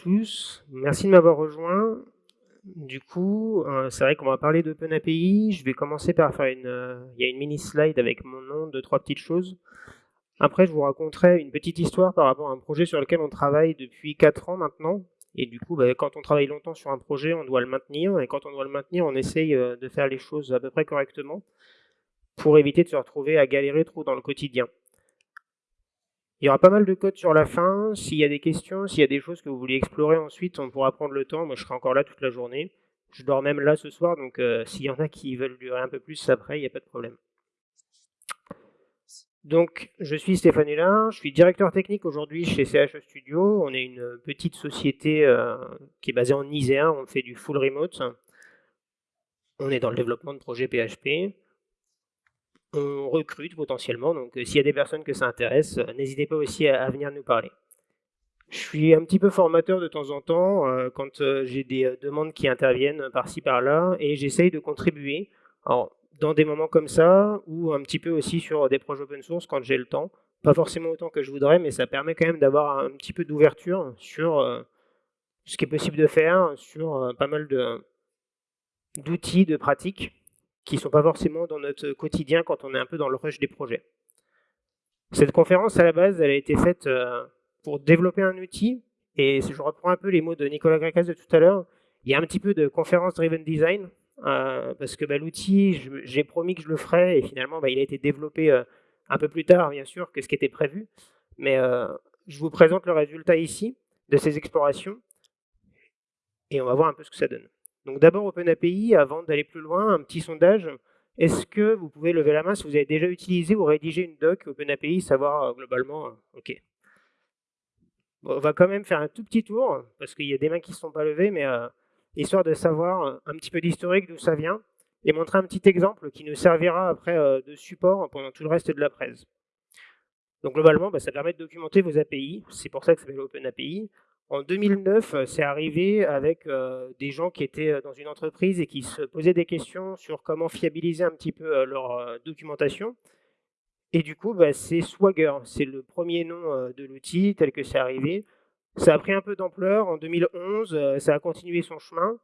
tous, merci de m'avoir rejoint. Du coup, euh, c'est vrai qu'on va parler d'OpenAPI. Je vais commencer par faire une, euh, il une mini slide avec mon nom, deux, trois petites choses. Après, je vous raconterai une petite histoire par rapport à un projet sur lequel on travaille depuis 4 ans maintenant. Et du coup, bah, quand on travaille longtemps sur un projet, on doit le maintenir. Et quand on doit le maintenir, on essaye euh, de faire les choses à peu près correctement pour éviter de se retrouver à galérer trop dans le quotidien. Il y aura pas mal de code sur la fin. S'il y a des questions, s'il y a des choses que vous voulez explorer ensuite, on pourra prendre le temps. Moi, je serai encore là toute la journée. Je dors même là ce soir, donc euh, s'il y en a qui veulent durer un peu plus après, il n'y a pas de problème. Donc, je suis Stéphane Hulin, je suis directeur technique aujourd'hui chez CHE Studio. On est une petite société euh, qui est basée en Isère, on fait du full remote. On est dans le développement de projets PHP on recrute potentiellement. Donc euh, s'il y a des personnes que ça intéresse, euh, n'hésitez pas aussi à, venir nous parler. Je suis un petit peu formateur de temps en temps euh, quand j'ai des demandes qui interviennent par-ci par-là et j'essaye de contribuer dans des moments comme ça ou un petit peu aussi sur des projets open source quand j'ai le temps. Pas forcément autant que je voudrais, mais ça permet quand même d'avoir un petit peu d'ouverture sur ce qui est possible de faire, sur pas mal d'outils, de pratiques qui ne sont pas forcément dans notre quotidien quand on est un peu dans le rush des projets. Cette conférence, à la base, elle a été faite euh, pour développer un outil, et si je reprends un peu les mots de Nicolas Grecas de tout à l'heure, il y a un petit peu de conférence driven design, euh, parce que bah, l'outil, j'ai promis que je le ferais, et finalement, bah, il a été développé euh, un peu plus tard, bien sûr, que ce qui était prévu. Mais je vous présente le résultat ici de ces explorations, et on va voir un peu ce que ça donne. Donc d'abord OpenAPI, avant d'aller plus loin, un petit sondage. Est-ce que vous pouvez lever la main si vous avez déjà utilisé ou rédigé une doc OpenAPI, savoir euh, globalement, euh, ok. on va quand même faire un tout petit tour, parce qu'il y a des mains qui ne sont pas levées, mais euh, histoire de savoir un petit peu d'historique d'où ça vient, et montrer un petit exemple qui nous servira après de support pendant tout le reste de la presse. Donc globalement, bah, ça permet de documenter vos API, c'est pour ça que ça s'appelle OpenAPI. En 2009, euh, c'est arrivé avec euh, des gens qui étaient euh, dans une entreprise et qui se posaient des questions sur comment fiabiliser un petit peu leur documentation. Et du coup, bah, c'est Swagger, c'est le premier nom de l'outil tel que c'est arrivé. Ça a pris un peu d'ampleur en 2011, ça a continué son chemin.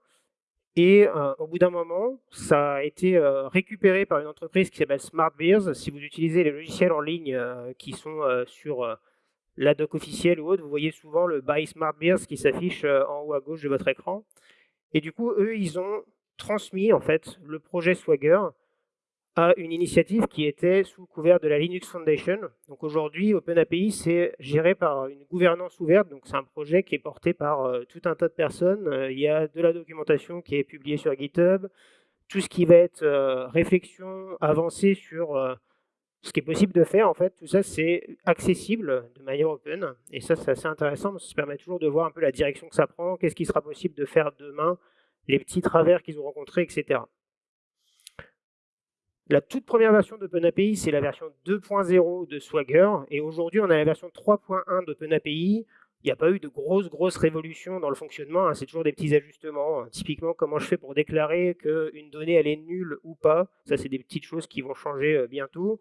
Et au bout d'un moment, ça a été récupéré par une entreprise qui s'appelle SmartBears. Si vous utilisez les logiciels en ligne qui sont sur la doc officielle ou autre, vous voyez souvent le Buy Smart Beers qui s'affiche euh, en haut à gauche de votre écran. Et du coup, eux, ils ont transmis en fait le projet Swagger à une initiative qui était sous couvert de la Linux Foundation. Donc aujourd'hui, OpenAPI, c'est géré par une gouvernance ouverte, donc c'est un projet qui est porté par euh, tout un tas de personnes. Euh, il y a de la documentation qui est publiée sur GitHub, tout ce qui va être réflexion avancée sur ce qui est possible de faire, en fait, tout ça, c'est accessible de manière open. Et ça, c'est assez intéressant, parce que ça permet toujours de voir un peu la direction que ça prend, qu'est-ce qui sera possible de faire demain, les petits travers qu'ils ont rencontrés, etc. La toute première version d'OpenAPI, c'est la version 2.0 de Swagger. Et aujourd'hui, on a la version 3.1 d'OpenAPI. Il n'y a pas eu de grosses, grosses révolutions dans le fonctionnement. Hein. c'est toujours des petits ajustements. Typiquement, comment je fais pour déclarer qu'une donnée, elle est nulle ou pas? Ça, c'est des petites choses qui vont changer euh, bientôt.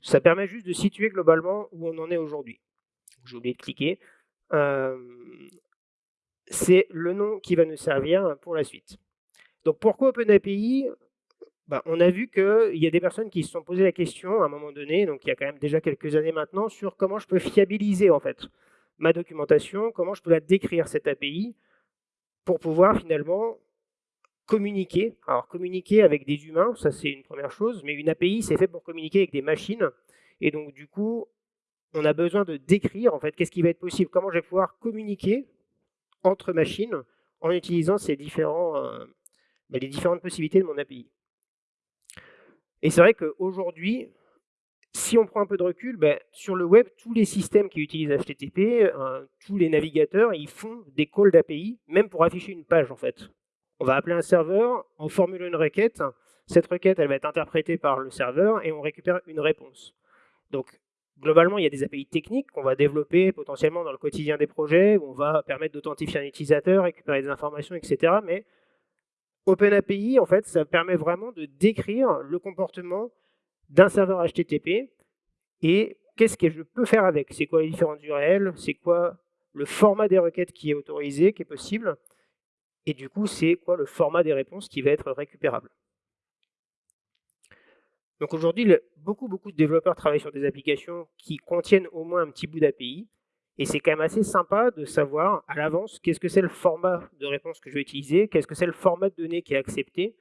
Ça permet juste de situer globalement où on en est aujourd'hui. J'ai oublié de cliquer. C'est le nom qui va nous servir pour la suite. Donc pourquoi OpenAPI? Bah, On a vu qu'il y a des personnes qui se sont posé la question à un moment donné, donc il y a quand même déjà quelques années maintenant, sur comment je peux fiabiliser en fait ma documentation, comment je peux la décrire cette API pour pouvoir finalement communiquer. Alors communiquer avec des humains, ça c'est une première chose, mais une API c'est fait pour communiquer avec des machines. Et donc du coup, on a besoin de décrire en fait qu'est-ce qui va être possible, comment je vais pouvoir communiquer entre machines en utilisant ces différents, euh, ben, les différentes possibilités de mon API. Et c'est vrai qu'aujourd'hui, si on prend un peu de recul, ben, sur le web, tous les systèmes qui utilisent HTTP, euh, tous les navigateurs, ils font des calls d'API, même pour afficher une page en fait. On va appeler un serveur, on formule une requête, cette requête elle va être interprétée par le serveur et on récupère une réponse. Donc globalement, il y a des API techniques qu'on va développer potentiellement dans le quotidien des projets, où on va permettre d'authentifier un utilisateur, récupérer des informations, etc. Mais OpenAPI, en fait, ça permet vraiment de décrire le comportement d'un serveur HTTP et qu'est-ce que je peux faire avec. C'est quoi les différentes URL, c'est quoi le format des requêtes qui est autorisé, qui est possible, et du coup, c'est quoi le format des réponses qui va être récupérable? Donc aujourd'hui, beaucoup, beaucoup de développeurs travaillent sur des applications qui contiennent au moins un petit bout d'API, et c'est quand même assez sympa de savoir à l'avance qu'est-ce que c'est le format de réponse que je vais utiliser, qu'est-ce que c'est le format de données qui est accepté.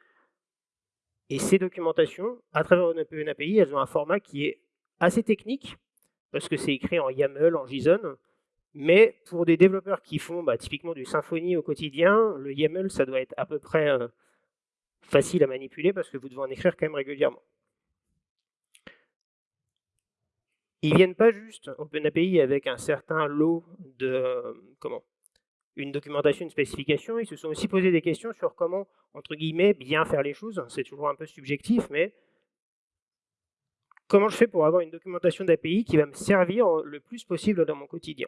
Et ces documentations, à travers une API, elles ont un format qui est assez technique, parce que c'est écrit en YAML, en JSON, mais pour des développeurs qui font bah, typiquement du Symfony au quotidien, le YAML, ça doit être à peu près euh, facile à manipuler, parce que vous devez en écrire quand même régulièrement. Ils viennent pas juste OpenAPI avec un certain lot de comment une documentation, une spécification, ils se sont aussi posé des questions sur comment, entre guillemets, bien faire les choses. C'est toujours un peu subjectif, mais comment je fais pour avoir une documentation d'API qui va me servir le plus possible dans mon quotidien?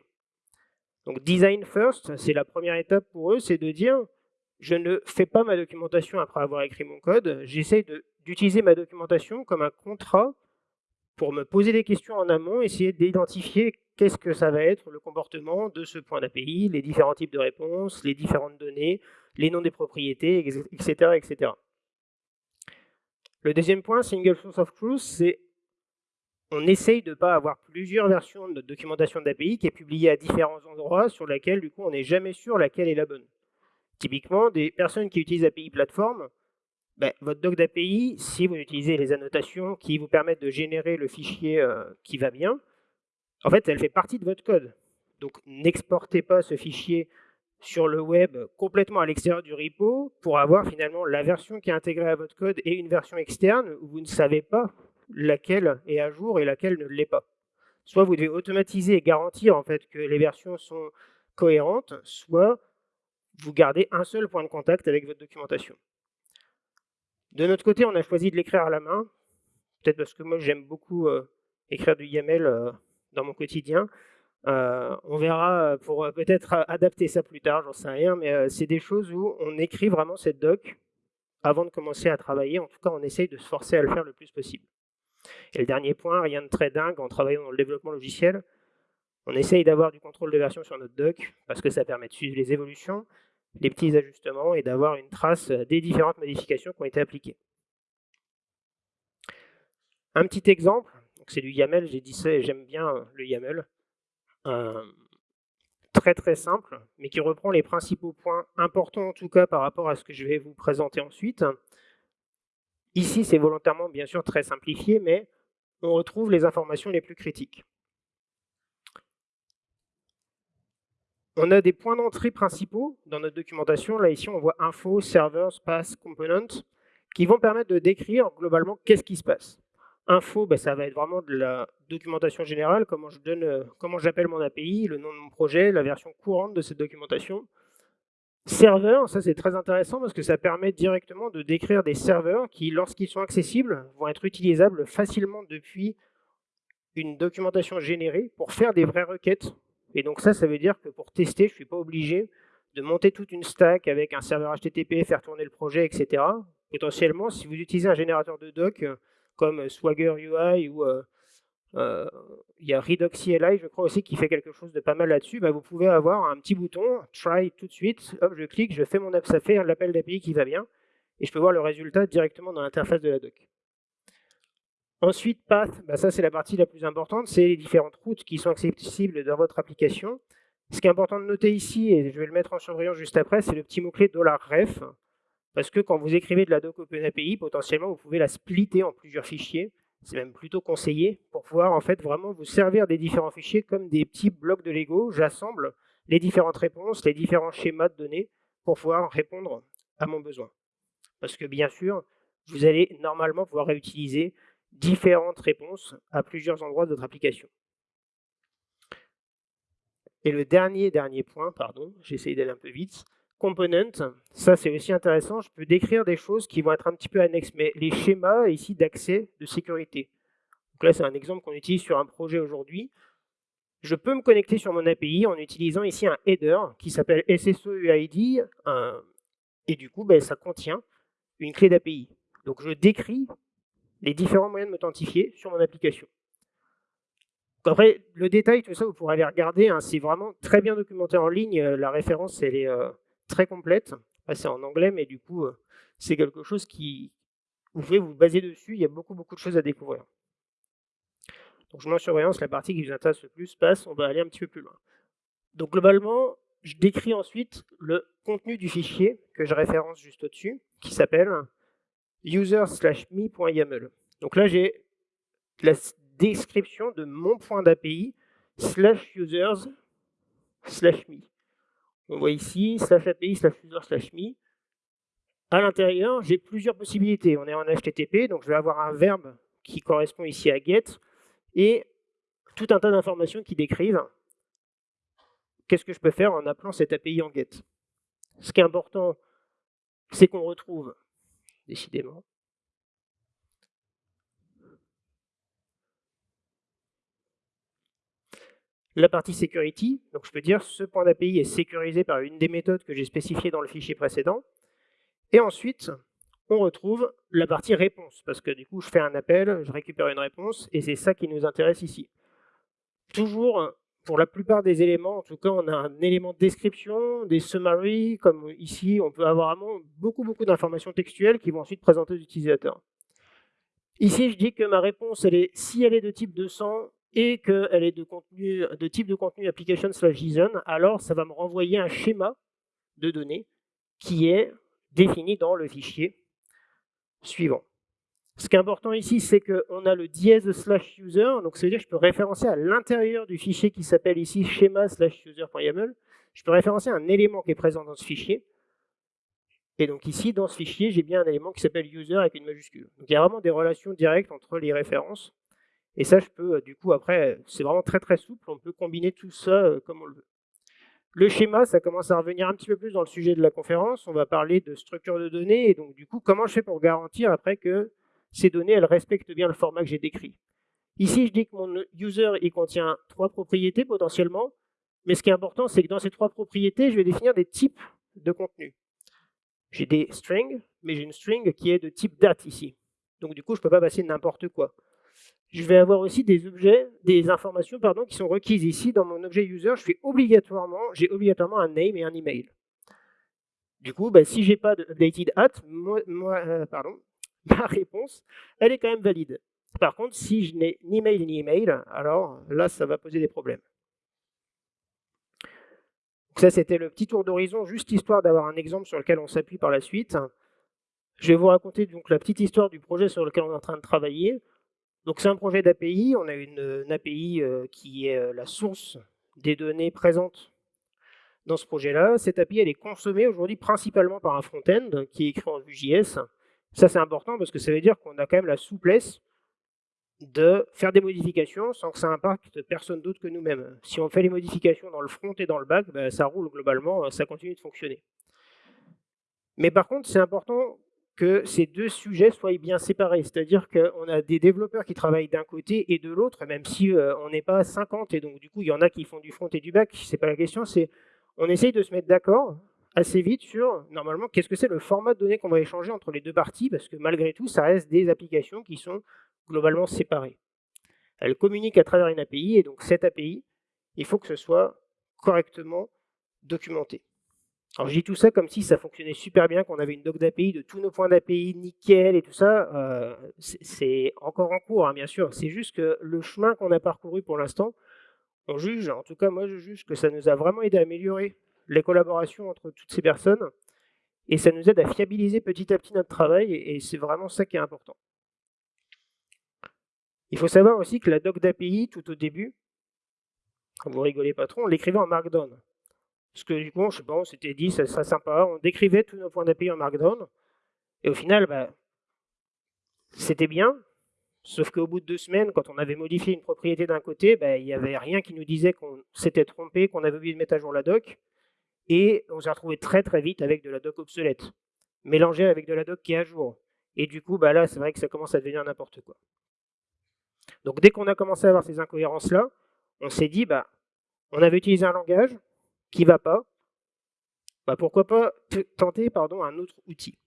Donc design first, c'est la première étape pour eux, c'est de dire je ne fais pas ma documentation après avoir écrit mon code, j'essaie d'utiliser ma documentation comme un contrat pour me poser des questions en amont, essayer d'identifier qu'est-ce que ça va être le comportement de ce point d'API, les différents types de réponses, les différentes données, les noms des propriétés, etc. etc. Le deuxième point, single source of truth, c'est on essaye de ne pas avoir plusieurs versions de notre documentation d'API qui est publiée à différents endroits sur laquelle, du coup, on n'est jamais sûr laquelle est la bonne. Typiquement, des personnes qui utilisent API Platform, ben, votre doc d'API, si vous utilisez les annotations qui vous permettent de générer le fichier euh, qui va bien, en fait, elle fait partie de votre code. Donc, n'exportez pas ce fichier sur le web complètement à l'extérieur du repo pour avoir finalement la version qui est intégrée à votre code et une version externe où vous ne savez pas laquelle est à jour et laquelle ne l'est pas. Soit vous devez automatiser et garantir en fait que les versions sont cohérentes, soit vous gardez un seul point de contact avec votre documentation. De notre côté, on a choisi de l'écrire à la main, peut-être parce que moi j'aime beaucoup euh, écrire du YAML euh, dans mon quotidien. Euh, on verra pour peut-être adapter ça plus tard, j'en sais rien, mais c'est des choses où on écrit vraiment cette doc avant de commencer à travailler. En tout cas, on essaye de se forcer à le faire le plus possible. Et le dernier point, rien de très dingue en travaillant dans le développement logiciel, on essaye d'avoir du contrôle de version sur notre doc parce que ça permet de suivre les évolutions, les petits ajustements et d'avoir une trace des différentes modifications qui ont été appliquées. Un petit exemple, c'est du YAML, j'ai dit ça j'aime bien le YAML. Euh, très très simple, mais qui reprend les principaux points importants en tout cas par rapport à ce que je vais vous présenter ensuite. Ici, c'est volontairement bien sûr très simplifié, mais on retrouve les informations les plus critiques. On a des points d'entrée principaux dans notre documentation. Là, ici, on voit info, servers, pass, component, qui vont permettre de décrire globalement qu'est-ce qui se passe. Info, ben, ça va être vraiment de la documentation générale, comment euh, comment j'appelle mon API, le nom de mon projet, la version courante de cette documentation. Serveur, ça c'est très intéressant parce que ça permet directement de décrire des serveurs qui, lorsqu'ils sont accessibles, vont être utilisables facilement depuis une documentation générée pour faire des vraies requêtes et donc ça, ça veut dire que pour tester, je ne suis pas obligé de monter toute une stack avec un serveur HTTP, faire tourner le projet, etc. Potentiellement, si vous utilisez un générateur de doc euh, comme Swagger UI ou euh, il y a Redux CLI, je crois aussi, qui fait quelque chose de pas mal là-dessus, bah, vous pouvez avoir un petit bouton, try tout de suite, hop, je clique, je fais mon app, ça fait l'appel d'API qui va bien, et je peux voir le résultat directement dans l'interface de la doc. Ensuite, path, bah ça c'est la partie la plus importante, c'est les différentes routes qui sont accessibles dans votre application. Ce qui est important de noter ici, et je vais le mettre en surbrillance juste après, c'est le petit mot-clé $ref, parce que quand vous écrivez de la doc OpenAPI, potentiellement vous pouvez la splitter en plusieurs fichiers, c'est même plutôt conseillé, pour pouvoir en fait vraiment vous servir des différents fichiers comme des petits blocs de Lego. J'assemble les différentes réponses, les différents schémas de données, pour pouvoir répondre à mon besoin. Parce que bien sûr, vous allez normalement pouvoir réutiliser différentes réponses à plusieurs endroits de votre application. Et le dernier, dernier point, pardon, j'essaye d'aller un peu vite, component, ça c'est aussi intéressant, je peux décrire des choses qui vont être un petit peu annexes, mais les schémas ici d'accès de sécurité. Donc là c'est un exemple qu'on utilise sur un projet aujourd'hui. Je peux me connecter sur mon API en utilisant ici un header qui s'appelle SSOUID, et du coup ben, ça contient une clé d'API. Donc je décris les différents moyens de m'authentifier sur mon application. après, le détail, tout ça, vous pourrez aller regarder. Hein, c'est vraiment très bien documenté en ligne. La référence, elle est très complète. c'est en anglais, mais du coup, c'est quelque chose qui, vous pouvez vous baser dessus. Il y a beaucoup, beaucoup de choses à découvrir. Donc, je mets en surveillance la partie qui vous intéresse le plus passe. On va aller un petit peu plus loin. Donc, globalement, je décris ensuite le contenu du fichier que je référence juste au-dessus, qui s'appelle user/me.yaml. Donc là, j'ai la description de mon point d'API slash users slash me. On voit ici slash API slash user slash me. À l'intérieur, j'ai plusieurs possibilités. On est en HTTP, donc je vais avoir un verbe qui correspond ici à get et tout un tas d'informations qui décrivent qu'est-ce que je peux faire en appelant cette API en get. Ce qui est important, c'est qu'on retrouve, décidément, la partie security. Donc je peux dire ce point d'API est sécurisé par une des méthodes que j'ai spécifiées dans le fichier précédent. Et ensuite, on retrouve la partie réponse, parce que du coup, je fais un appel, je récupère une réponse, et c'est ça qui nous intéresse ici. Toujours, pour la plupart des éléments, en tout cas, on a un élément de description, des summaries, comme ici, on peut avoir vraiment beaucoup, beaucoup d'informations textuelles qui vont ensuite présenter aux utilisateurs. Ici, je dis que ma réponse, elle est, si elle est de type 200, et qu'elle est de, type de contenu application slash JSON, alors ça va me renvoyer un schéma de données qui est défini dans le fichier suivant. Ce qui est important ici, c'est qu'on a le dièse slash user, donc ça veut dire que je peux référencer à l'intérieur du fichier qui s'appelle ici schéma slash user.yaml, je peux référencer un élément qui est présent dans ce fichier, et donc ici, dans ce fichier, j'ai bien un élément qui s'appelle user avec une majuscule. Donc il y a vraiment des relations directes entre les références, et ça, je peux, euh, du coup, après, c'est vraiment très très souple, on peut combiner tout ça euh, comme on le veut. Le schéma, ça commence à revenir un petit peu plus dans le sujet de la conférence. On va parler de structure de données, et donc du coup, comment je fais pour garantir après que ces données, elles respectent bien le format que j'ai décrit? Ici, je dis que mon user, il contient trois propriétés potentiellement, mais ce qui est important, c'est que dans ces trois propriétés, je vais définir des types de contenu. J'ai des strings, mais j'ai une string qui est de type date ici. Donc du coup, je ne peux pas passer n'importe quoi je vais avoir aussi des objets, des informations pardon, qui sont requises ici dans mon objet user. Je fais obligatoirement, j'ai obligatoirement un name et un email. Du coup, bah, si j'ai pas de updated at, euh, pardon, ma réponse, elle est quand même valide. Par contre, si je n'ai ni mail ni email, alors là, ça va poser des problèmes. ça, c'était le petit tour d'horizon, juste histoire d'avoir un exemple sur lequel on s'appuie par la suite. Je vais vous raconter donc la petite histoire du projet sur lequel on est en train de travailler. Donc c'est un projet d'API, on a une, API euh, qui est euh, la source des données présentes dans ce projet-là. Cette API, elle est consommée aujourd'hui principalement par un front-end qui est écrit en Vue.js. Ça, c'est important parce que ça veut dire qu'on a quand même la souplesse de faire des modifications sans que ça impacte personne d'autre que nous-mêmes. Si on fait les modifications dans le front et dans le back, ben, ça roule globalement, ça continue de fonctionner. Mais par contre, c'est important que ces deux sujets soient bien séparés. C'est-à-dire qu'on a des développeurs qui travaillent d'un côté et de l'autre, même si euh, on n'est pas 50, et donc du coup, il y en a qui font du front et du back, c'est pas la question, c'est on essaye de se mettre d'accord assez vite sur, normalement, qu'est-ce que c'est le format de données qu'on va échanger entre les deux parties, parce que malgré tout, ça reste des applications qui sont globalement séparées. Elles communiquent à travers une API, et donc cette API, il faut que ce soit correctement documenté. Alors je dis tout ça comme si ça fonctionnait super bien, qu'on avait une doc d'API de tous nos points d'API, nickel et tout ça. Euh, c'est encore en cours, hein, bien sûr. C'est juste que le chemin qu'on a parcouru pour l'instant, on juge, en tout cas moi je juge que ça nous a vraiment aidé à améliorer les collaborations entre toutes ces personnes. Et ça nous aide à fiabiliser petit à petit notre travail, et c'est vraiment ça qui est important. Il faut savoir aussi que la doc d'API, tout au début, vous rigolez pas trop, on l'écrivait en Markdown. Parce que coup, je sais pas, on s'était dit, ça serait sympa, on décrivait tous nos points d'API en Markdown, et au final, bah, c'était bien, sauf qu'au bout de deux semaines, quand on avait modifié une propriété d'un côté, bah, il n'y avait rien qui nous disait qu'on s'était trompé, qu'on avait oublié de mettre à jour la doc, et on s'est retrouvé très très vite avec de la doc obsolète, mélangée avec de la doc qui est à jour. Et du coup, bah là, c'est vrai que ça commence à devenir n'importe quoi. Donc dès qu'on a commencé à avoir ces incohérences-là, on s'est dit, bah, on avait utilisé un langage, qui va pas, bah pourquoi pas tenter pardon, un autre outil.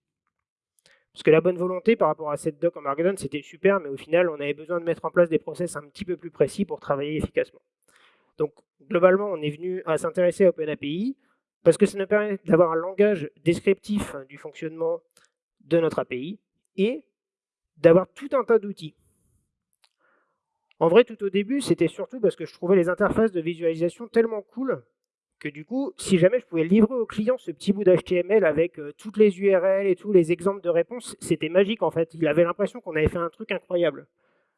Parce que la bonne volonté par rapport à cette doc en Markdown, c'était super, mais au final, on avait besoin de mettre en place des process un petit peu plus précis pour travailler efficacement. Donc, globalement, on est venu à s'intéresser à OpenAPI parce que ça nous permet d'avoir un langage descriptif du fonctionnement de notre API et d'avoir tout un tas d'outils. En vrai, tout au début, c'était surtout parce que je trouvais les interfaces de visualisation tellement cool que du coup, si jamais je pouvais livrer au client ce petit bout d'HTML avec euh, toutes les URL et tous les exemples de réponses, c'était magique en fait. Il avait l'impression qu'on avait fait un truc incroyable.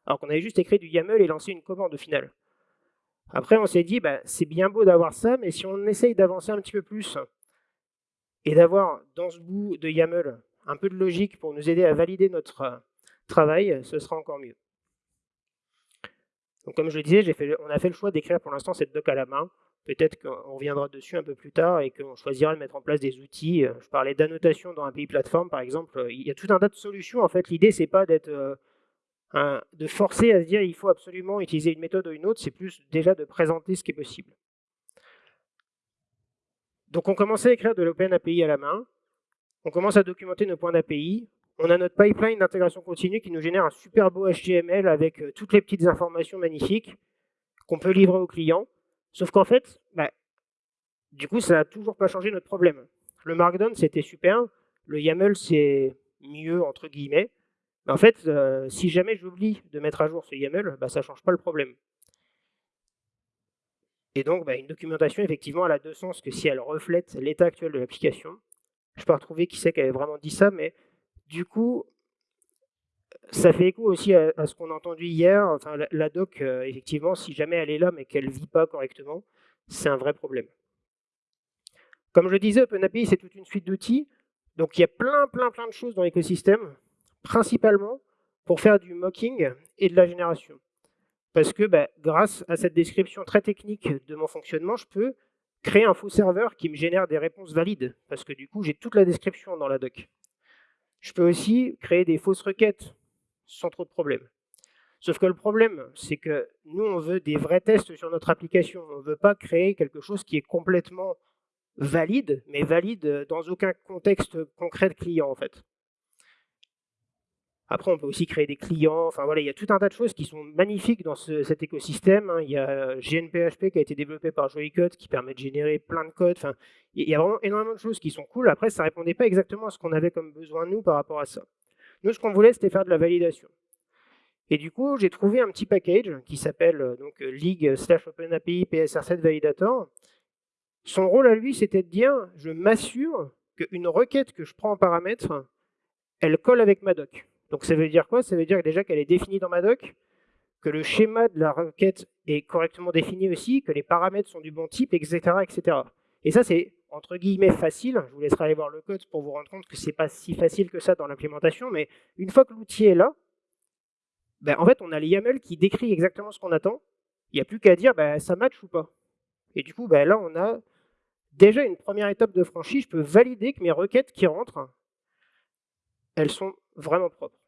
Alors qu'on avait juste écrit du YAML et lancé une commande au final. Après, on s'est dit, bah, c'est bien beau d'avoir ça, mais si on essaye d'avancer un petit peu plus et d'avoir dans ce bout de YAML un peu de logique pour nous aider à valider notre euh, travail, ce sera encore mieux. Donc comme je le disais, fait, on a fait le choix d'écrire pour l'instant cette doc à la main. Peut-être qu'on reviendra dessus un peu plus tard et qu'on choisira de mettre en place des outils. Je parlais d'annotation dans un pays plateforme, par exemple. Il y a tout un tas de solutions. En fait, l'idée, c'est pas d'être euh, de forcer à se dire il faut absolument utiliser une méthode ou une autre. C'est plus déjà de présenter ce qui est possible. Donc, on commence à écrire de l'Open API à la main. On commence à documenter nos points d'API. On a notre pipeline d'intégration continue qui nous génère un super beau HTML avec euh, toutes les petites informations magnifiques qu'on peut livrer au client. Sauf qu'en fait, bah, du coup, ça n'a toujours pas changé notre problème. Le Markdown, c'était super. Le YAML, c'est mieux, entre guillemets. Mais en fait, euh, si jamais j'oublie de mettre à jour ce YAML, bah, ça ne change pas le problème. Et donc, bah, une documentation, effectivement, elle a deux sens que si elle reflète l'état actuel de l'application. Je peux retrouver qui c'est qui avait vraiment dit ça, mais du coup, ça fait écho aussi à, ce qu'on a entendu hier. Enfin, la, doc, euh, effectivement, si jamais elle est là mais qu'elle ne vit pas correctement, c'est un vrai problème. Comme je le disais, OpenAPI, c'est toute une suite d'outils. Donc il y a plein, plein, plein de choses dans l'écosystème, principalement pour faire du mocking et de la génération. Parce que bah, grâce à cette description très technique de mon fonctionnement, je peux créer un faux serveur qui me génère des réponses valides. Parce que du coup, j'ai toute la description dans la doc. Je peux aussi créer des fausses requêtes sans trop de problèmes. Sauf que le problème, c'est que nous, on veut des vrais tests sur notre application. On ne veut pas créer quelque chose qui est complètement valide, mais valide dans aucun contexte concret de client, en fait. Après, on peut aussi créer des clients. Enfin voilà, il y a tout un tas de choses qui sont magnifiques dans cet écosystème. Hein. Il y a GNPHP qui a été développé par Joycode qui permet de générer plein de codes. Il y a vraiment énormément de choses qui sont cool. Après, ça ne répondait pas exactement à ce qu'on avait comme besoin nous par rapport à ça. Nous, ce qu'on voulait, c'était faire de la validation. Et du coup, j'ai trouvé un petit package qui s'appelle euh, donc euh, League slash OpenAPI PSR7 Validator. Son rôle à lui, c'était de dire, je m'assure qu'une requête que je prends en paramètre, elle colle avec ma doc. Donc ça veut dire quoi? Ça veut dire déjà qu'elle est définie dans ma doc, que le schéma de la requête est correctement défini aussi, que les paramètres sont du bon type, etc. etc. Et ça, c'est entre guillemets facile. Je vous laisserai aller voir le code pour vous rendre compte que ce n'est pas si facile que ça dans l'implémentation, mais une fois que l'outil est là, ben, en fait, on a les YAML qui décrit exactement ce qu'on attend. Il n'y a plus qu'à dire ben, ça match ou pas. Et du coup, ben, là, on a déjà une première étape de franchie. Je peux valider que mes requêtes qui rentrent, elles sont vraiment propres.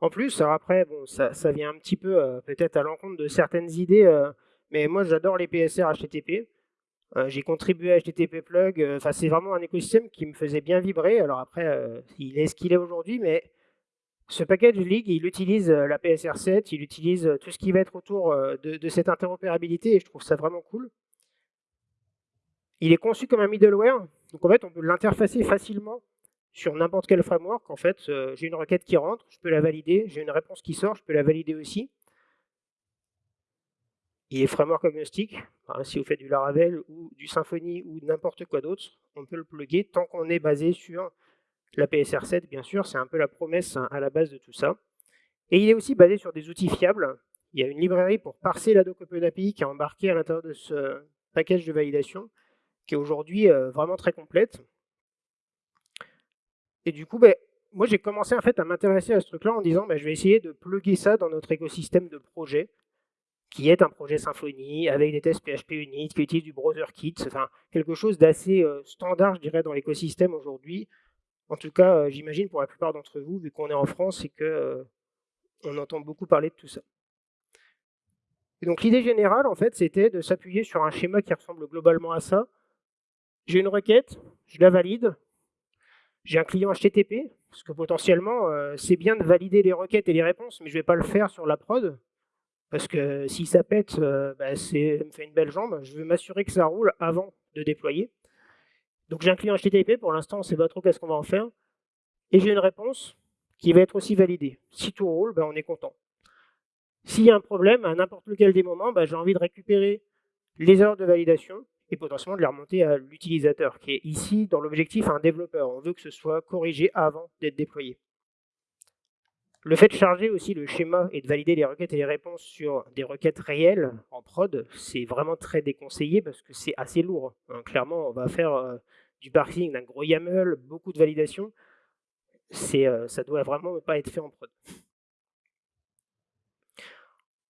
En plus, après, ça, vient un petit peu euh, peut-être à l'encontre de certaines idées, euh, mais moi j'adore les PSR HTTP. Euh, j'ai contribué à HTTP Plug. Euh, enfin, c'est vraiment un écosystème qui me faisait bien vibrer. Alors après, euh, il est ce qu'il est aujourd'hui, mais ce package League, il utilise la PSR7, il utilise tout ce qui va être autour de, cette interopérabilité et je trouve ça vraiment cool. Il est conçu comme un middleware, donc en fait, on peut l'interfacer facilement sur n'importe quel framework. En fait, j'ai une requête qui rentre, je peux la valider, j'ai une réponse qui sort, je peux la valider aussi. Il est framework agnostique. si vous faites du Laravel ou du Symfony ou n'importe quoi d'autre, on peut le plugger tant qu'on est basé sur la PSR7, bien sûr. C'est un peu la promesse à la base de tout ça. Et il est aussi basé sur des outils fiables. Il y a une librairie pour parser la doc OpenAPI qui est embarquée à l'intérieur de ce package de validation, qui est aujourd'hui euh, vraiment très complète. Et du coup, ben, moi j'ai commencé en fait à m'intéresser à ce truc-là en disant ben, je vais essayer de plugger ça dans notre écosystème de projet qui est un projet Symfony avec des tests PHP Unit, qui utilise du browser kit, enfin quelque chose d'assez euh, standard, je dirais, dans l'écosystème aujourd'hui. En tout cas, euh, j'imagine pour la plupart d'entre vous, vu qu'on est en France et que euh, on entend beaucoup parler de tout ça. Donc l'idée générale, en fait, c'était de s'appuyer sur un schéma qui ressemble globalement à ça. J'ai une requête, je la valide, j'ai un client HTTP, parce que potentiellement, c'est bien de valider les requêtes et les réponses, mais je ne vais pas le faire sur la prod, parce que si ça pète, euh, bah, c'est me fait une belle jambe. Je veux m'assurer que ça roule avant de déployer. Donc j'ai un client HTTP, pour l'instant on ne sait pas trop qu'est-ce qu'on va en faire. Et j'ai une réponse qui va être aussi validée. Si tout roule, bah, on est content. S'il y a un problème, à n'importe lequel des moments, bah, j'ai envie de récupérer les erreurs de validation et potentiellement de les remonter à l'utilisateur, qui est ici, dans l'objectif, un développeur. On veut que ce soit corrigé avant d'être déployé. Le fait de charger aussi le schéma et de valider les requêtes et les réponses sur des requêtes réelles en prod, c'est vraiment très déconseillé parce que c'est assez lourd. Hein, clairement, on va faire euh, du parsing d'un gros YAML, beaucoup de validation. Euh, ça doit vraiment pas être fait en prod.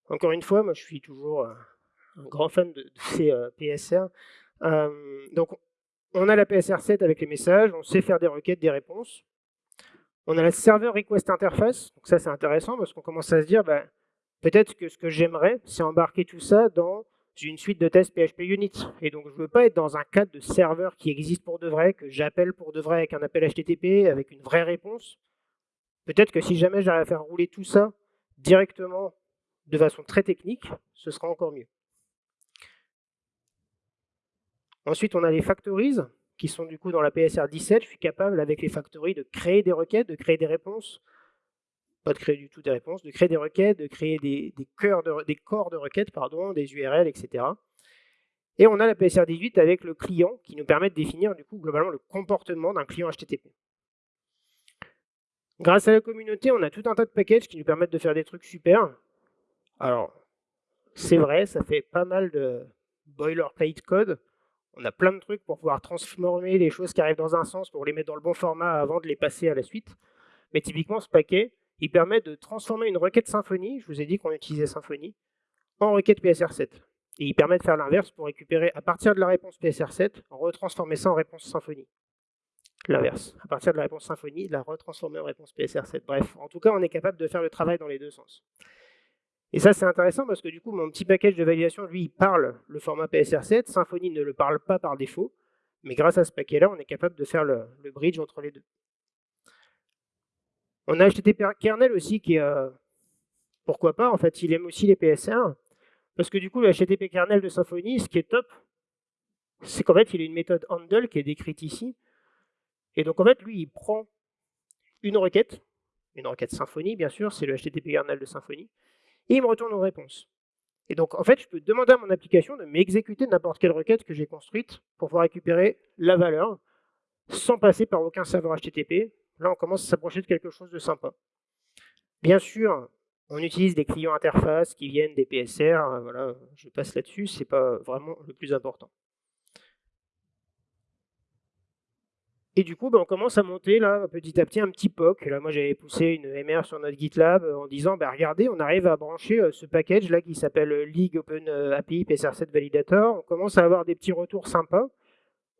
Encore une fois, moi je suis toujours euh, un grand fan de, ces PSR. donc on a la PSR 7 avec les messages, on sait faire des requêtes, des réponses. On a la serveur request interface, donc ça c'est intéressant parce qu'on commence à se dire, bah, peut-être que ce que j'aimerais, c'est embarquer tout ça dans une suite de tests PHP Unit. Et donc je ne veux pas être dans un cadre de serveur qui existe pour de vrai, que j'appelle pour de vrai avec un appel HTTP, avec une vraie réponse. Peut-être que si jamais j'arrive à faire rouler tout ça directement de façon très technique, ce sera encore mieux. Ensuite, on a les factories qui sont du coup dans la PSR 17, je suis capable avec les factories de créer des requêtes, de créer des réponses, pas de créer du tout des réponses, de créer des requêtes, de créer des, cœurs de, corps de requêtes, pardon, des URL, etc. Et on a la PSR 18 avec le client qui nous permet de définir du coup globalement le comportement d'un client HTTP. Grâce à la communauté, on a tout un tas de packages qui nous permettent de faire des trucs super. Alors, c'est vrai, ça fait pas mal de boilerplate code, on a plein de trucs pour pouvoir transformer les choses qui arrivent dans un sens pour les mettre dans le bon format avant de les passer à la suite. Mais typiquement, ce paquet, il permet de transformer une requête Symfony, je vous ai dit qu'on utilisait Symfony, en requête PSR7. Et il permet de faire l'inverse pour récupérer, à partir de la réponse PSR7, retransformer ça en réponse Symfony. L'inverse. À partir de la réponse Symfony, la retransformer en réponse PSR7. Bref, en tout cas, on est capable de faire le travail dans les deux sens. Et ça, c'est intéressant parce que du coup, mon petit package de validation, lui, parle le format PSR7. Symfony ne le parle pas par défaut. Mais grâce à ce paquet-là, on est capable de faire le, bridge entre les deux. On a HTTP kernel aussi qui est... Euh, pourquoi pas, en fait, il aime aussi les PSR. Parce que du coup, le HTTP kernel de Symfony, ce qui est top, c'est qu'en fait, il a une méthode handle qui est décrite ici. Et donc, en fait, lui, il prend une requête, une requête Symfony, bien sûr, c'est le HTTP kernel de Symfony, et il me retourne une réponse. Et donc, en fait, je peux demander à mon application de m'exécuter n'importe quelle requête que j'ai construite pour pouvoir récupérer la valeur sans passer par aucun serveur HTTP. Là, on commence à s'approcher de quelque chose de sympa. Bien sûr, on utilise des clients interfaces qui viennent des PSR. Voilà, je passe là-dessus, c'est pas vraiment le plus important. Et du coup, ben, on commence à monter là, petit à petit un petit POC. Là, moi, j'avais poussé une MR sur notre GitLab euh, en disant, ben, regardez, on arrive à brancher euh, ce package là qui s'appelle euh, League Open API PSR7 Validator. On commence à avoir des petits retours sympas.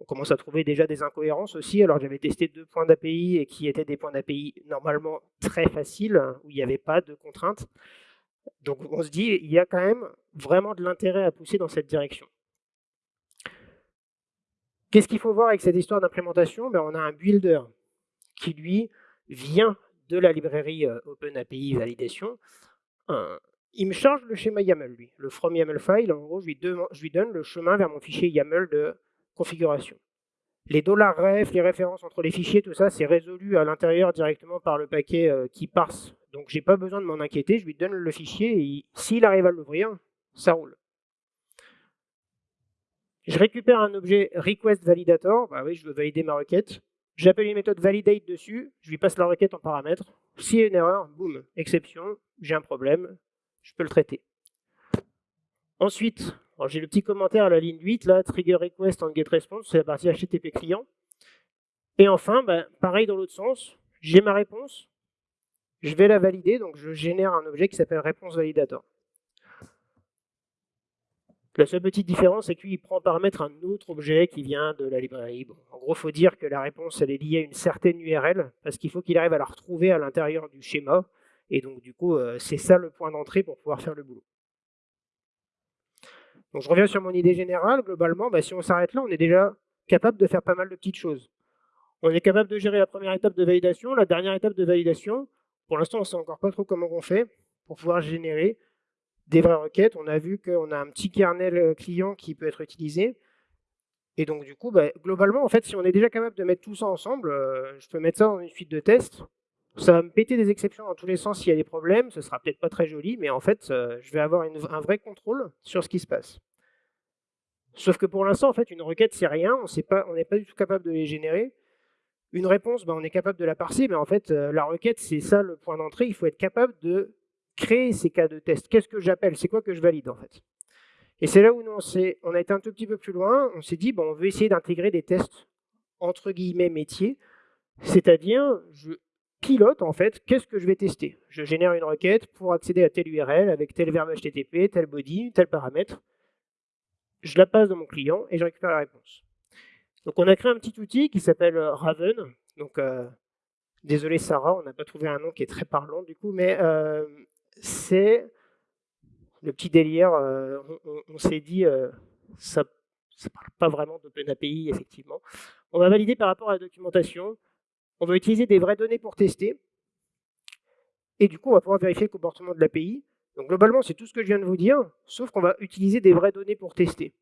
On commence à trouver déjà des incohérences aussi. Alors, j'avais testé deux points d'API qui étaient des points d'API normalement très faciles, hein, où il n'y avait pas de contraintes. Donc, on se dit, il y a quand même vraiment de l'intérêt à pousser dans cette direction. Qu'est-ce qu'il faut voir avec cette histoire d'implémentation? Ben, On a un builder qui, lui, vient de la librairie euh, OpenAPI Validation. il me charge le schéma YAML, lui, le from YAML file. En gros, je lui, donne le chemin vers mon fichier YAML de configuration. Les $ref, les références entre les fichiers, tout ça, c'est résolu à l'intérieur directement par le paquet euh, qui parse. Donc, j'ai pas besoin de m'en inquiéter. Je lui donne le fichier et s'il arrive à l'ouvrir, ça roule. Je récupère un objet request validator, bah oui, je veux valider ma requête. J'appelle une méthode validate dessus, je lui passe la requête en paramètre. S'il y a une erreur, boum, exception, j'ai un problème, je peux le traiter. Ensuite, j'ai le petit commentaire à la ligne 8, là, trigger request en getResponse, c'est la partie HTTP client. Et enfin, bah, pareil dans l'autre sens, j'ai ma réponse, je vais la valider, donc je génère un objet qui s'appelle réponse validator. La seule petite différence, c'est qu'il prend en paramètre un autre objet qui vient de la librairie. en gros, il faut dire que la réponse elle est liée à une certaine URL, parce qu'il faut qu'il arrive à la retrouver à l'intérieur du schéma. Et donc, du coup, euh, c'est ça le point d'entrée pour pouvoir faire le boulot. Je reviens sur mon idée générale. Globalement, bah, si on s'arrête là, on est déjà capable de faire pas mal de petites choses. On est capable de gérer la première étape de validation, la dernière étape de validation. Pour l'instant, on ne sait encore pas trop comment on fait pour pouvoir générer des vraies requêtes. On a vu qu'on a un petit kernel euh, client qui peut être utilisé. Et donc, du coup, bah, globalement, en fait, si on est déjà capable de mettre tout ça ensemble, euh, je peux mettre ça dans une suite de tests. Ça va me péter des exceptions dans tous les sens s'il y a des problèmes. Ce sera peut-être pas très joli, mais en fait, euh, je vais avoir un vrai contrôle sur ce qui se passe. Sauf que pour l'instant, en fait, une requête, c'est rien. On n'est pas du tout capable de les générer. Une réponse, ben, on est capable de la parser, mais en fait, la requête, c'est ça le point d'entrée. Il faut être capable de créer ces cas de test. Qu'est-ce que j'appelle? C'est quoi que je valide, en fait? Et c'est là où nous, on, on, a été un tout petit peu plus loin. On s'est dit, bon, on veut essayer d'intégrer des tests, entre guillemets, métiers. C'est-à-dire, je pilote, en fait, qu'est-ce que je vais tester? Je génère une requête pour accéder à telle URL avec tel verbe HTTP, tel body, tel paramètre. Je la passe dans mon client et je récupère la réponse. Donc on a créé un petit outil qui s'appelle euh, Raven. Donc euh, désolé Sarah, on n'a pas trouvé un nom qui est très parlant du coup, mais euh, c'est le petit délire. on, s'est dit ça ne parle pas vraiment d'OpenAPI effectivement. On va valider par rapport à la documentation. On va utiliser des vraies données pour tester. Et du coup, on va pouvoir vérifier le comportement de l'API. Donc globalement, c'est tout ce que je viens de vous dire, sauf qu'on va utiliser des vraies données pour tester.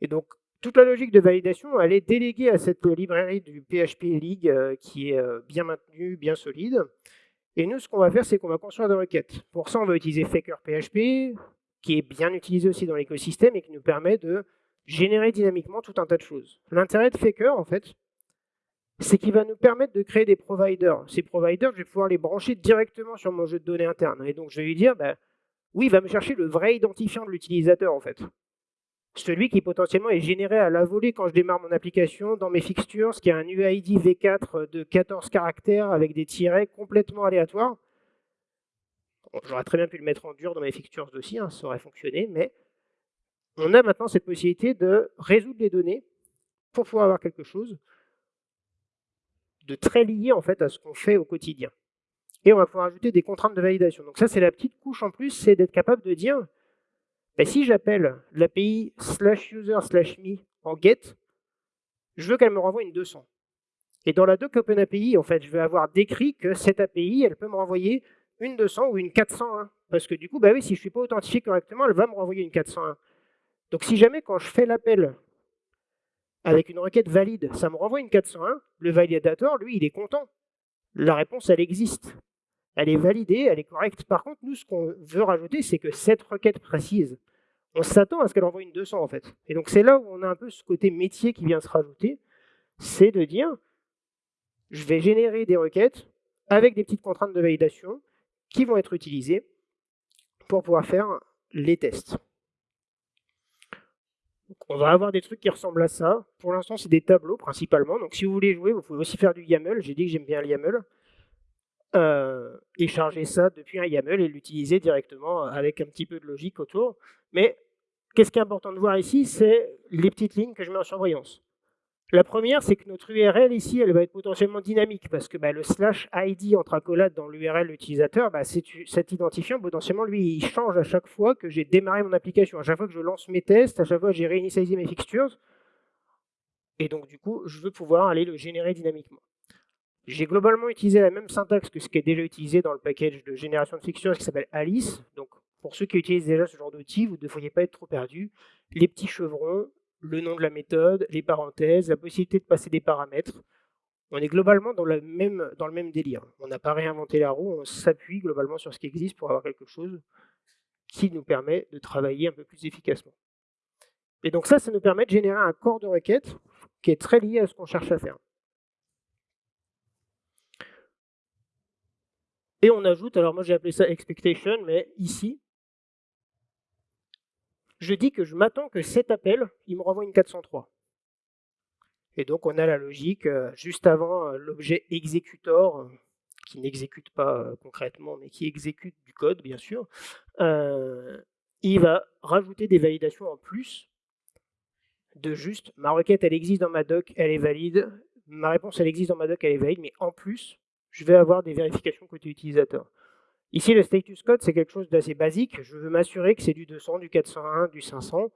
Et donc, toute la logique de validation, elle est déléguée à cette librairie du PHP League euh, qui est euh, bien maintenue, bien solide. Et nous, ce qu'on va faire, c'est qu'on va construire des requêtes. Pour ça, on va utiliser Faker PHP, qui est bien utilisé aussi dans l'écosystème et qui nous permet de générer dynamiquement tout un tas de choses. L'intérêt de Faker, en fait, c'est qu'il va nous permettre de créer des providers. Ces providers, je vais pouvoir les brancher directement sur mon jeu de données interne. Et donc, je vais lui dire, bah, oui, il va me chercher le vrai identifiant de l'utilisateur, en fait celui qui potentiellement est généré à la volée quand je démarre mon application dans mes fixtures, qui a un UID V4 de 14 caractères avec des tirets complètement aléatoires. J'aurais très bien pu le mettre en dur dans mes fixtures aussi, hein, ça aurait fonctionné, mais on a maintenant cette possibilité de résoudre les données pour pouvoir avoir quelque chose de très lié en fait à ce qu'on fait au quotidien. Et on va pouvoir ajouter des contraintes de validation. Donc ça, c'est la petite couche en plus, c'est d'être capable de dire ben, si j'appelle l'API slash user slash me en get, je veux qu'elle me renvoie une 200. Et dans la doc OpenAPI, en fait, je vais avoir décrit que cette API, elle peut me renvoyer une 200 ou une 401. Parce que du coup, bah oui, si je ne suis pas authentifié correctement, elle va me renvoyer une 401. Donc si jamais, quand je fais l'appel avec une requête valide, ça me renvoie une 401, le validator, lui, il est content. La réponse, elle existe elle est validée, elle est correcte. Par contre, nous, ce qu'on veut rajouter, c'est que cette requête précise, on s'attend à ce qu'elle envoie une 200 en fait. Et donc c'est là où on a un peu ce côté métier qui vient se rajouter, c'est de dire, je vais générer des requêtes avec des petites contraintes de validation qui vont être utilisées pour pouvoir faire les tests. on va avoir des trucs qui ressemblent à ça. Pour l'instant, c'est des tableaux principalement. Donc si vous voulez jouer, vous pouvez aussi faire du YAML. J'ai dit que j'aime bien le YAML. Euh, et charger ça depuis un YAML et l'utiliser directement avec un petit peu de logique autour. Mais qu'est-ce qui est important de voir ici, c'est les petites lignes que je mets en surveillance. La première, c'est que notre URL ici, elle va être potentiellement dynamique parce que bah, le slash ID entre accolades dans l'URL utilisateur, bah, cet identifiant, potentiellement, lui, il change à chaque fois que j'ai démarré mon application, à chaque fois que je lance mes tests, à chaque fois que j'ai réinitialisé mes fixtures. Et donc, du coup, je veux pouvoir aller le générer dynamiquement. J'ai globalement utilisé la même syntaxe que ce qui est déjà utilisé dans le package de génération de fixtures qui s'appelle Alice. Donc, pour ceux qui utilisent déjà ce genre d'outil, vous ne devriez pas être trop perdu. Les petits chevrons, le nom de la méthode, les parenthèses, la possibilité de passer des paramètres. On est globalement dans, dans le même délire. On n'a pas réinventé la roue, on s'appuie globalement sur ce qui existe pour avoir quelque chose qui nous permet de travailler un peu plus efficacement. Et donc ça, ça nous permet de générer un corps de requête qui est très lié à ce qu'on cherche à faire. Et on ajoute, alors moi j'ai appelé ça expectation, mais ici, je dis que je m'attends que cet appel, il me renvoie une 403. Et donc on a la logique, euh, juste avant euh, l'objet executor, euh, qui n'exécute pas concrètement, mais qui exécute du code, bien sûr, il va rajouter des validations en plus de juste ma requête, elle existe dans ma doc, elle est valide, ma réponse, elle existe dans ma doc, elle est valide, mais en plus, je vais avoir des vérifications côté utilisateur. Ici, le status code, c'est quelque chose d'assez basique. Je veux m'assurer que c'est du 200, du 401, du 500.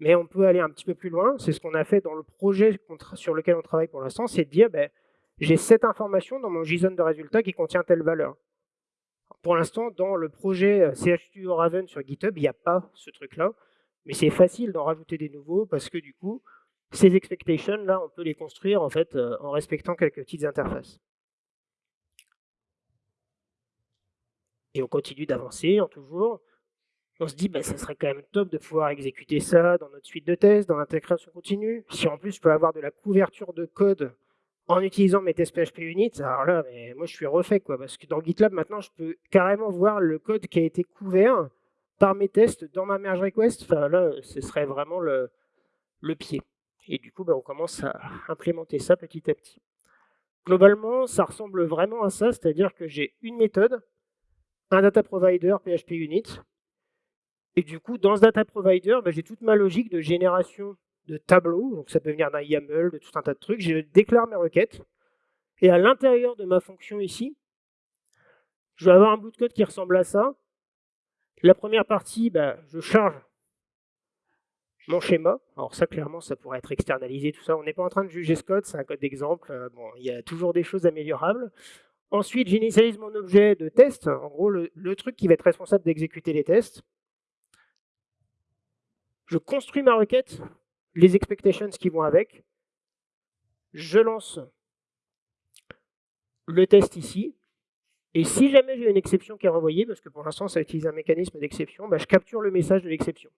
Mais on peut aller un petit peu plus loin. C'est ce qu'on a fait dans le projet sur lequel on travaille pour l'instant, c'est de dire, ben, j'ai cette information dans mon JSON de résultat qui contient telle valeur. Pour l'instant, dans le projet euh, CHStudio Raven sur GitHub, il n'y a pas ce truc-là. Mais c'est facile d'en rajouter des nouveaux parce que du coup, ces expectations, là, on peut les construire en fait euh, en respectant quelques petites interfaces. Et on continue d'avancer en toujours. On se dit, bah, ça serait quand même top de pouvoir exécuter ça dans notre suite de tests, dans l'intégration continue. Si en plus je peux avoir de la couverture de code en utilisant mes tests PHP Unit, alors là, mais moi je suis refait, quoi, parce que dans GitLab, maintenant, je peux carrément voir le code qui a été couvert par mes tests dans ma merge request. Là, ce serait vraiment le, le pied. Et du coup, bah, on commence à implémenter ça petit à petit. Globalement, ça ressemble vraiment à ça, c'est-à-dire que j'ai une méthode, un data provider PHP Unit, et du coup, dans ce data provider, bah, j'ai toute ma logique de génération de tableaux, donc ça peut venir d'un YAML, de tout un tas de trucs, je déclare mes requêtes, et à l'intérieur de ma fonction ici, je vais avoir un bout de code qui ressemble à ça. La première partie, bah, je charge mon schéma. Alors ça, clairement, ça pourrait être externalisé, tout ça. On n'est pas en train de juger ce code, c'est un code d'exemple. Euh, bon, il y a toujours des choses améliorables. Ensuite, j'initialise mon objet de test. En gros, le, truc qui va être responsable d'exécuter les tests. Je construis ma requête, les expectations qui vont avec. Je lance le test ici. Et si jamais j'ai une exception qui est renvoyée, parce que pour l'instant ça utilise un mécanisme d'exception, bah, je capture le message de l'exception.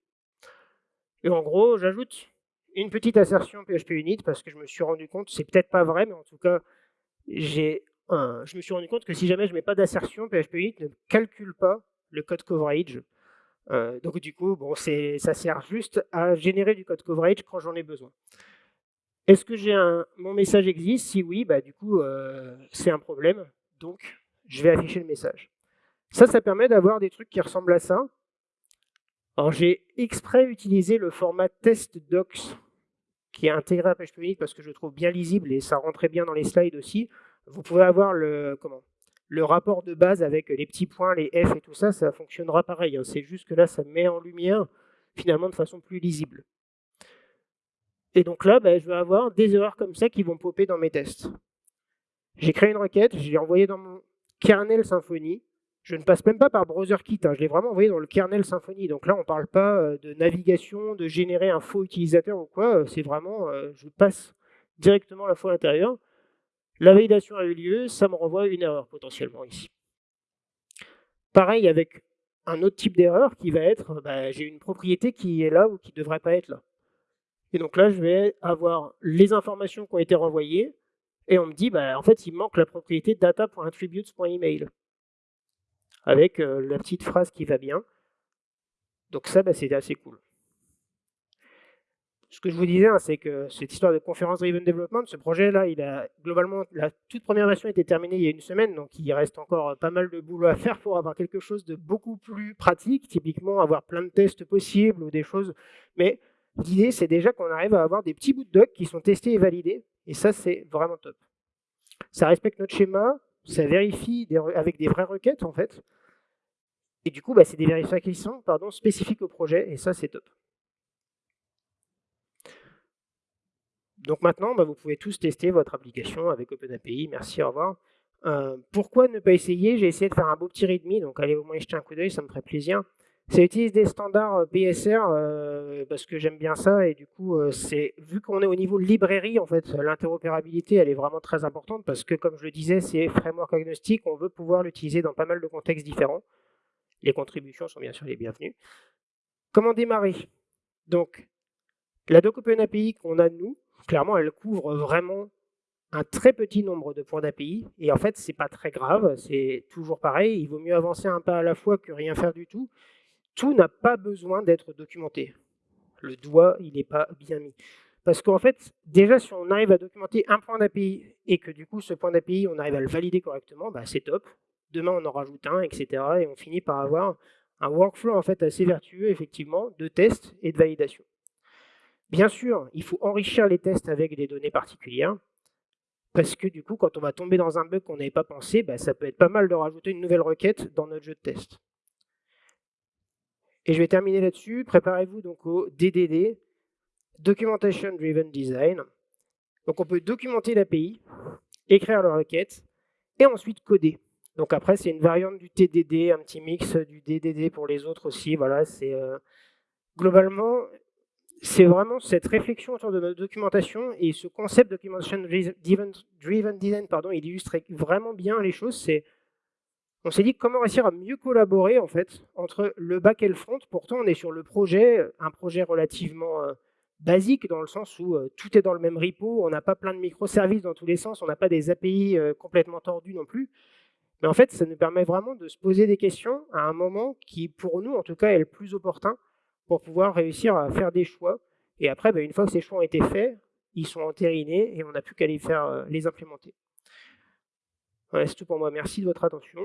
Et en gros, j'ajoute une petite assertion PHP Unit parce que je me suis rendu compte, c'est peut-être pas vrai, mais en tout cas, j'ai je me suis rendu compte que si jamais je mets pas d'assertion, PHP Unit ne calcule pas le code coverage. Euh, donc du coup, bon, ça sert juste à générer du code coverage quand j'en ai besoin. Est-ce que j'ai un, mon message existe? Si oui, bah, du coup, euh, c'est un problème. Donc, je vais afficher le message. Ça, ça permet d'avoir des trucs qui ressemblent à ça. Alors j'ai exprès utilisé le format test.docs qui est intégré à PHP parce que je le trouve bien lisible et ça rentrait bien dans les slides aussi. Vous pouvez avoir le, rapport de base avec les petits points, les F et tout ça, ça fonctionnera pareil. Hein. C'est juste que là, ça met en lumière finalement de façon plus lisible. Et donc là, ben, je vais avoir des erreurs comme ça qui vont popper dans mes tests. J'ai créé une requête, je l'ai envoyée dans mon kernel Symfony. Je ne passe même pas par BrowserKit, hein. je l'ai vraiment envoyé dans le kernel Symfony. Donc là, on ne parle pas euh, de navigation, de générer un faux utilisateur ou quoi. Euh, c'est vraiment, euh, je passe directement la fois à l'intérieur. La validation a eu lieu, ça me renvoie une erreur potentiellement ici. Pareil avec un autre type d'erreur qui va être, bah, j'ai une propriété qui est là ou qui ne devrait pas être là. Et donc là, je vais avoir les informations qui ont été renvoyées, et on me dit, bah, en fait, il manque la propriété data.attributes.email avec euh, la petite phrase qui va bien. Donc ça, bah, c'est assez cool. Ce que je vous disais, hein, c'est que cette histoire de conférence driven development, ce projet-là, il a globalement, la toute première version a été terminée il y a une semaine, donc il reste encore pas mal de boulot à faire pour avoir quelque chose de beaucoup plus pratique, typiquement avoir plein de tests possibles ou des choses. Mais l'idée, c'est déjà qu'on arrive à avoir des petits bouts de doc qui sont testés et validés, et ça, c'est vraiment top. Ça respecte notre schéma, ça vérifie avec des vraies requêtes en fait. Et du coup, bah, c'est des vérifications spécifiques au projet, et ça, c'est top. Donc maintenant, bah, vous pouvez tous tester votre application avec OpenAPI. Merci, au revoir. Euh, pourquoi ne pas essayer? J'ai essayé de faire un beau petit readme, donc allez au moins y jeter un coup d'œil, ça me ferait plaisir. Ça utilise des standards euh, PSR euh, parce que j'aime bien ça et du coup c'est vu qu'on est au niveau librairie en fait l'interopérabilité elle est vraiment très importante parce que comme je le disais c'est framework agnostique on veut pouvoir l'utiliser dans pas mal de contextes différents. Les contributions sont bien sûr les bienvenues. Comment démarrer? Donc la doc OpenAPI qu'on a nous clairement elle couvre vraiment un très petit nombre de points d'API et en fait c'est pas très grave, c'est toujours pareil, il vaut mieux avancer un pas à la fois que rien faire du tout tout n'a pas besoin d'être documenté. Le doigt, il n'est pas bien mis. Parce qu'en fait, déjà, si on arrive à documenter un point d'API et que du coup, ce point d'API, on arrive à le valider correctement, bah, c'est top. Demain, on en rajoute un, etc. Et on finit par avoir un workflow en fait assez vertueux, effectivement, de tests et de validation. Bien sûr, il faut enrichir les tests avec des données particulières, parce que du coup, quand on va tomber dans un bug qu'on n'avait pas pensé, bah, ça peut être pas mal de rajouter une nouvelle requête dans notre jeu de test. Et je vais terminer là-dessus. Préparez-vous donc au DDD. Documentation Driven Design. Donc on peut documenter l'API, écrire la requête, et ensuite coder. Donc après, c'est une variante du TDD, un petit mix du DDD pour les autres aussi. Voilà, c'est euh, globalement, c'est vraiment cette réflexion autour de notre documentation et ce concept documentation driven, design, pardon, il illustre vraiment bien les choses. C'est on s'est dit comment réussir à mieux collaborer en fait entre le back et le front. Pourtant, on est sur le projet, un projet relativement euh, basique dans le sens où euh, tout est dans le même repo, on n'a pas plein de microservices dans tous les sens, on n'a pas des API complètement tordus non plus. Mais en fait, ça nous permet vraiment de se poser des questions à un moment qui, pour nous, en tout cas, est le plus opportun pour pouvoir réussir à faire des choix. Et après, bah, une fois que ces choix ont été faits, ils sont entérinés et on n'a plus qu'à les faire euh, les implémenter. Voilà, c'est tout pour moi. Merci de votre attention.